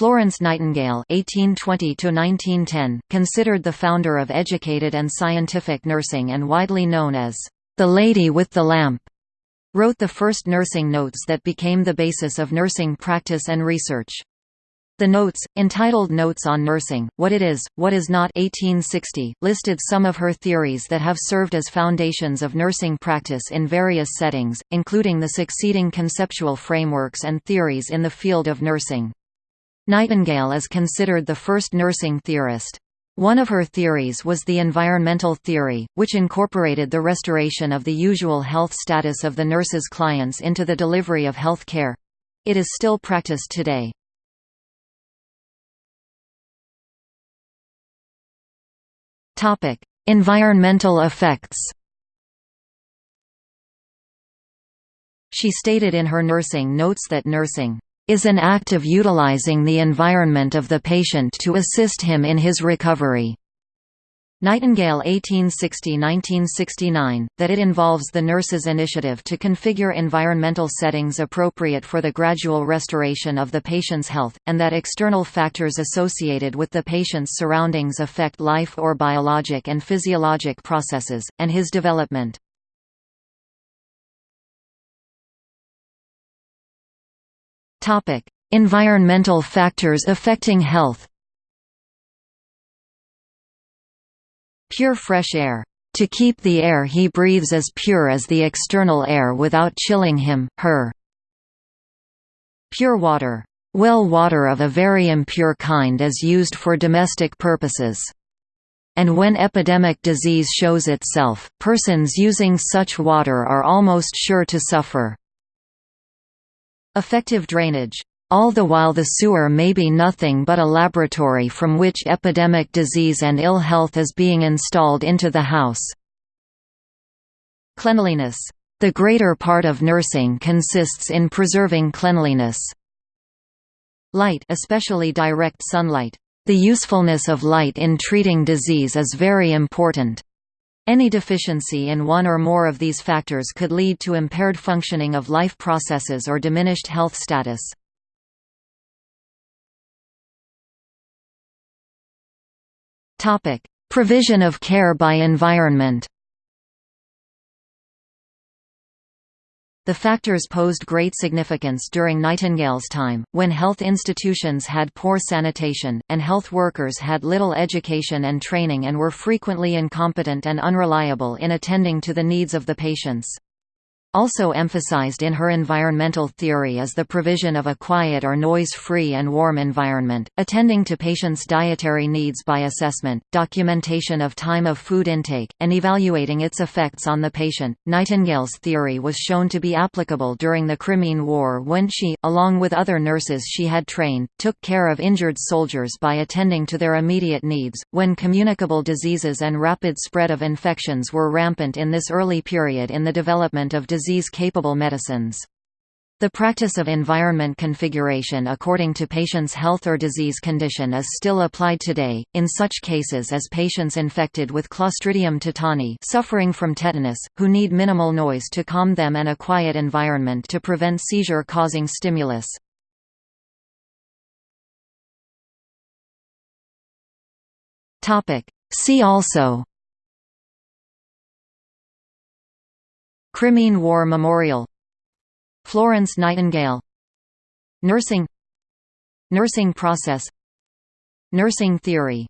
Florence Nightingale (1820–1910), considered the founder of educated and scientific nursing and widely known as the Lady with the Lamp, wrote the first nursing notes that became the basis of nursing practice and research. The notes, entitled Notes on Nursing, What It Is, What Is Not 1860, listed some of her theories that have served as foundations of nursing practice in various settings, including the succeeding conceptual frameworks and theories in the field of nursing. Nightingale is considered the first nursing theorist. One of her theories was the environmental theory, which incorporated the restoration of the usual health status of the nurse's clients into the delivery of health care. It is still practiced today. Environmental effects. She stated in her nursing notes that nursing is an act of utilizing the environment of the patient to assist him in his recovery. Nightingale 1860–1969, that it involves the nurse's initiative to configure environmental settings appropriate for the gradual restoration of the patient's health, and that external factors associated with the patient's surroundings affect life or biologic and physiologic processes, and his development. Environmental factors affecting health Pure fresh air. To keep the air he breathes as pure as the external air without chilling him, her. Pure water. Well water of a very impure kind is used for domestic purposes. And when epidemic disease shows itself, persons using such water are almost sure to suffer. Effective drainage all the while the sewer may be nothing but a laboratory from which epidemic disease and ill health is being installed into the house. Cleanliness. The greater part of nursing consists in preserving cleanliness. Light especially direct sunlight. The usefulness of light in treating disease is very important. Any deficiency in one or more of these factors could lead to impaired functioning of life processes or diminished health status. Provision of care by environment. The factors posed great significance during Nightingale's time, when health institutions had poor sanitation, and health workers had little education and training and were frequently incompetent and unreliable in attending to the needs of the patients. Also emphasized in her environmental theory is the provision of a quiet or noise-free and warm environment, attending to patients' dietary needs by assessment, documentation of time of food intake, and evaluating its effects on the patient. Nightingale's theory was shown to be applicable during the Crimean War when she, along with other nurses she had trained, took care of injured soldiers by attending to their immediate needs, when communicable diseases and rapid spread of infections were rampant in this early period in the development of disease disease-capable medicines. The practice of environment configuration according to patient's health or disease condition is still applied today, in such cases as patients infected with Clostridium tetani suffering from tetanus, who need minimal noise to calm them and a quiet environment to prevent seizure-causing stimulus. See also Crimean War Memorial. Florence Nightingale. Nursing. Nursing process. Nursing theory